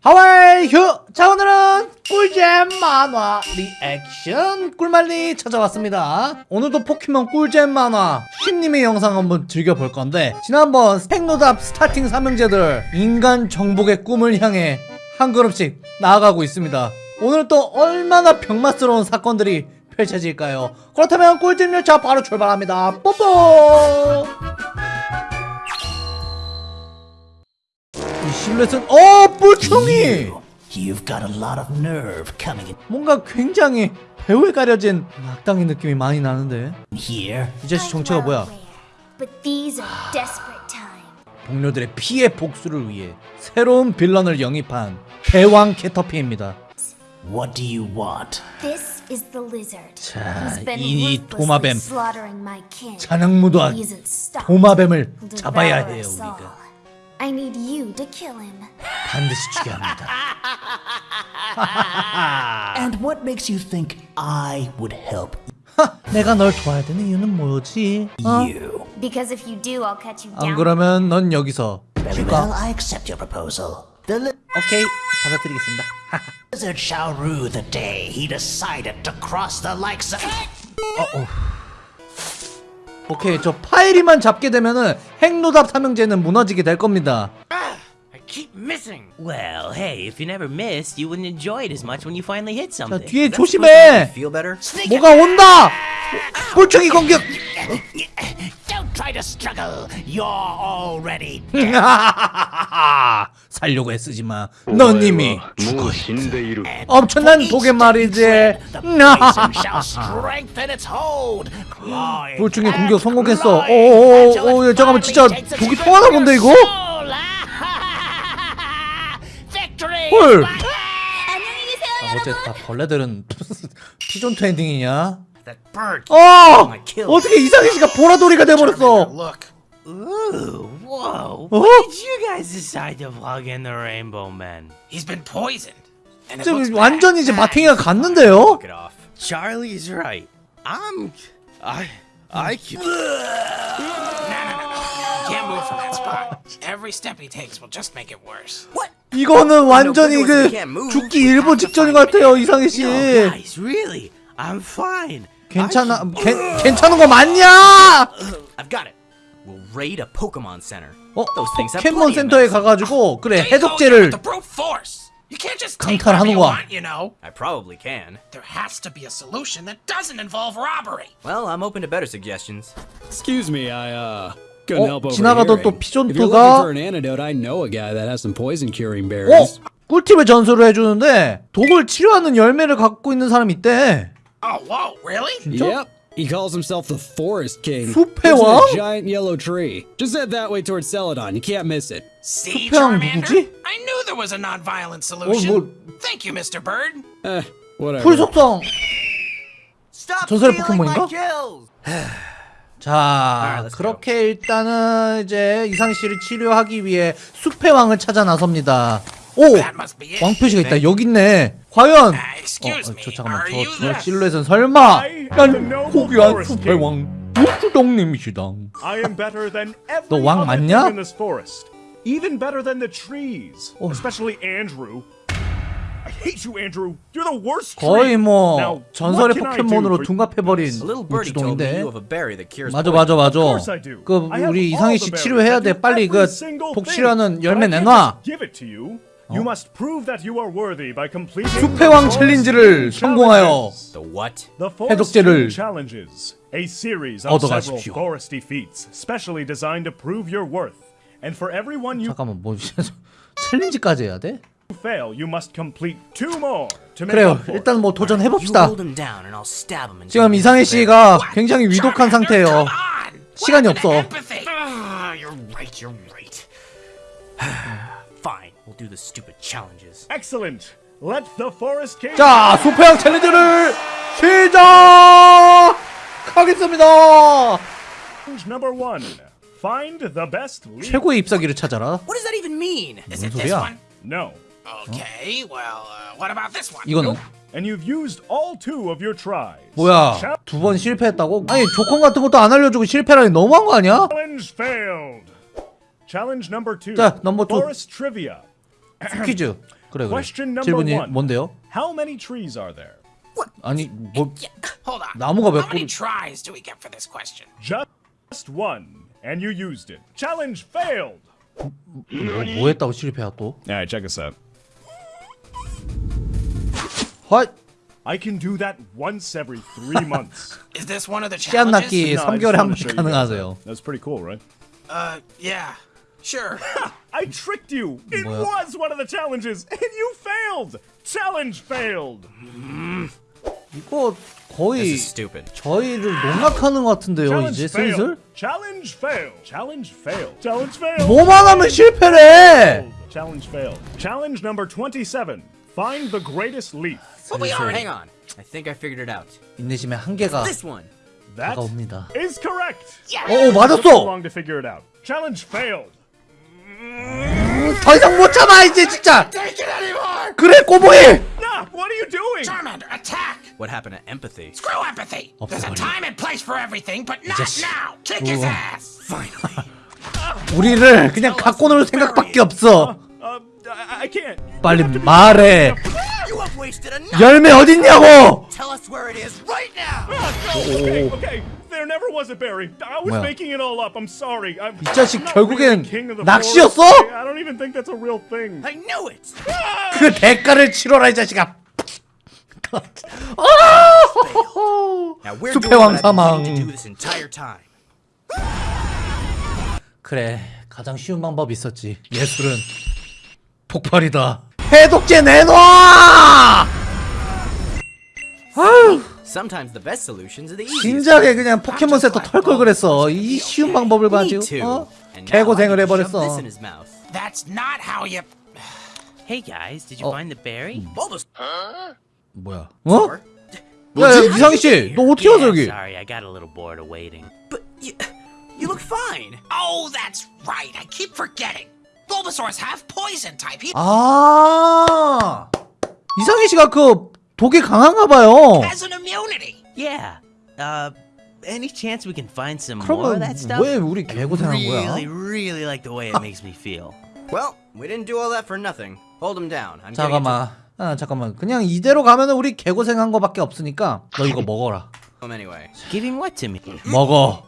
하와이 휴! 자 오늘은 꿀잼 만화 리액션 꿀말리 찾아왔습니다. 오늘도 포켓몬 꿀잼 만화 쉼님의 영상 한번 즐겨볼 건데 지난번 스펙노답 스타팅 삼형제들 인간 정복의 꿈을 향해 한 걸음씩 나아가고 있습니다. 오늘 또 얼마나 병맛스러운 사건들이 펼쳐질까요? 그렇다면 꿀잼 열차 바로 출발합니다. 뽀뽀 이 실루엣은 어 뿔충이 You've got a lot of nerve coming 뭔가 굉장히 배우에 가려진 악당의 느낌이 많이 나는데. 이 자식 정체가 뭐야 But these are desperate times. 동료들의 피해 복수를 위해 새로운 빌런을 영입한 대왕 캐터피입니다 What do you want? This is the lizard. 자, 이 도마뱀 slaughtering my kin. 잔악무도한. 도마뱀을 잡아야 해요. 우리가 I need you to kill him. 반드시 죽여야 합니다 And what makes you think I would help 하, 내가 널 도와야 되는 이유는 뭐지? 어? you? Because if you do, I'll cut you 안 down. 그러면 넌 여기서 Very 죽어 well, I accept your proposal. The li- 오케이 받아드리겠습니다 lizard shall rue the day he decided to cross the likes of. 오케이 저 파이리만 잡게 되면은 핵노답 삼형제는 무너지게 될 겁니다 I keep missing. Well, hey, if you never missed, you wouldn't enjoy it as much when you finally hit 자 something. 뒤에 supposed to 조심해 Feel better? 뭐가 온다 뿔충이 공격 try to struggle, you're already dead. 살려고 애쓰지 마. 넌 이미 죽어 있다. 엄청난 독의 말이지. 불충의 공격 성공했어. 오오오, 잠깐만 진짜 독이 통하나 본데 이거? 헐. 아, 어째 다 벌레들은 피존트 엔딩이냐? 어. 어떻게 이상희 씨가 보라돌이가 돼버렸어 Look. Ooh, whoa. Oh. Why did you guys decide to plug in the Rainbow Men? He's been poisoned. And it 지금 looks 완전. 이제 마탱이가 갔는데요 off. Charlie's right. I'm. I. I. No, no, no, no. You can't move from that spot. Every step he takes will just make it worse. 이거는 완전히 그 you can't move. 죽기 일보 직전인 것 같아요 이상희 씨 No, guys, really. I'm fine. 괜찮아 괜, 괜찮은 거 맞냐 I've got it. We'll raid a Pokemon Center. 어 Those things have 포켓몬 센터에. 가가지고 그래 해독제를 강탈하는 거야. you know. I probably can. There has to be a solution that doesn't involve robbery. Well, I'm open to better suggestions. Excuse me, I uh 어, 지나가던 또. 피존토가- 어? 꿀팁을 전수를 해주는데 독을 치료하는 열매를 갖고 있는 사람이 있대 Oh, whoa, really? 진짜? Yep. He calls himself the Forest King. 숲의 Lives in 왕? a giant yellow tree. Just head that way towards Celadon. You can't miss it. See, 숲의 왕 Charmander? I knew there was a non-violent solution. 뭐- Thank you, Mr. Bird. Eh, whatever. 풀 속성 Stop 전설의 stealing my 포켓몬인가? kills! 자 그렇게 일단은 이제 이상희 씨를 치료하기 위해 숲의 왕을 찾아 나섭니다 오! That must be it. 왕 표시가 있다 여기 있네 과연 Ah, 어, 어. 저 잠깐만 저, 저 실루엣은 설마 난 고귀한 숲의 왕 육주동님이시다 I am better than every 너왕 맞냐? thing in this forest. Even better than the trees. 어. Especially Andrew. I hate you, Andrew. You're the worst 거의. 뭐 전설의 포켓몬으로 둔갑해버린 우주동인데 맞아. 맞아 맞아. 그 우리 이상희 씨. 치료해야 돼 빨리 그 every single 독 thing. 치료하는 But 열매 내놔 you. Must prove that you are worthy by completing 숲의 the 왕 Forest 챌린지를 성공하여 challenges. The what? The Forest 해독제를 King challenges, a series of several 얻어가십시오. foresty feats, specially designed to prove your worth. And for everyone you 잠깐만 뭐 챌린지까지 해야 돼? fail, you must complete two more to make 그래요. 일단 뭐 도전해 You 봅시다 hold him down and I'll stab him. until 지금 he 이상희 gets there. 씨가 굉장히 위독한 상태예요. 시간이 없어. Ah. We'll do the stupid challenges. Excellent. Let the Forest King 자왕 챌린지를 시작하겠습니다 challenge number one. Find the best lead. 최고의 ip사기를 찾아라 What does that even mean? Is it 무슨 this 소리야? one? No. Okay, well, uh, what about this one? 이거는 And you've used all two of your tries. 뭐야 Challenge 두번 실패했다고? 아니 조건 같은 것도 안 알려주고 실패라니 너무한 거 아니야? failed. Challenge number two. 자, number two. Forest trivia. 퀴즈 그래 그래 Question number 질문이 one. 뭔데요? How many trees are there? 아니 뭐 Hold on. 나무가 몇 How many 그루- tries do we get for this question? Just one, and you used it. Challenge failed. 뭐, 뭐 했다고 실패야 또? All right, check this out. 헐 I can do that once every three months. Is this one of the 씨앗 challenges? 낳기 No, I just 3개월에 한 wanted to 번씩 show you guys 가능하세요 that. That's pretty cool, right? Uh, yeah. Sure. I tricked you. It Well- was one of the challenges, and you failed. Challenge failed. 이거 거의 stupid. 저희를 농락하는 것 같은데요 Challenge 이제 failed. 슬슬? Challenge failed. Challenge failed. Challenge failed. 뭐만 하면 실패래 Challenge failed. Challenge number 27. Find the greatest leaf. But we are. Hang on. I think I figured it out. 인내심의 한계가 This one. That 다가옵니다 is correct. 어, 어 Took too 맞았어! long to figure it out. Challenge failed. 더 이상 못 참아 이제 진짜! 그래 꼬보이 Nah, what are you doing? Charmander, attack! What happened to empathy? Screw empathy! There's a time and place for everything, but not now! Kick his ass! 우리를 그냥 갖고 놀 생각밖에 없어 Uh, I, I can't. 빨리 말해. 열매 어딨냐고 Tell us where it is right now. There never was a berry. I was 뭐야? making it all up. I'm sorry. I'm, 이 자식 I'm not 결국엔 really the king of the 낚시였어? forest. I don't even think that's a real thing. I knew it. 그 대가를 치러라 이 자식아 아! 숲의 왕사망. 그래 가장 쉬운 방법이 있었지 예술은 폭발이다 해독제 내놔 아유 Sometimes the best solutions are the easiest. 진작에 그냥 포켓몬 세터 털걸 그랬어 이 쉬운 방법을 가지고 too. 어? 개고생을 해버렸어. That's not how you. Hey guys, did you Oh. find the berry? Bulbasaur. 뭐야 어? 야 야 이상희 씨 너 어떻게 와서 여기 sorry, I got a little bored of waiting. But you, you look fine. Oh, that's right. I keep forgetting. Bulbasaur's half poison type. He 아 이상희 씨가 그 독이 강한가 봐요 has an immunity. Yeah. Uh, any chance we can find some more of that stuff? 왜 우리 개고생한 really, 거야 really like the way it makes me feel. Well, we didn't do all that for nothing. Hold him down. I'm getting 잠깐만 아 잠깐만 그냥 이대로 가면은 우리 개고생한 거밖에 없으니까 너 이거 먹어라 him anyway. Giving what to me? 먹어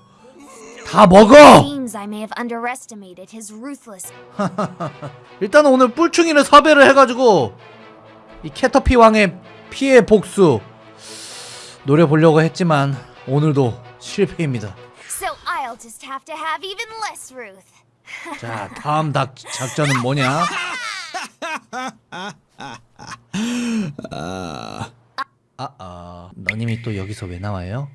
다 먹어 Seems I may have underestimated his ruthless. 일단은 오늘 뿔충이를 섭외를 해가지고 이 캐터피 왕의 피해 복수 노려보려고 했지만 오늘도 실패입니다. 자 다음 닭 작전은 뭐냐 아 아 너님이 또 여기서 왜 나와요?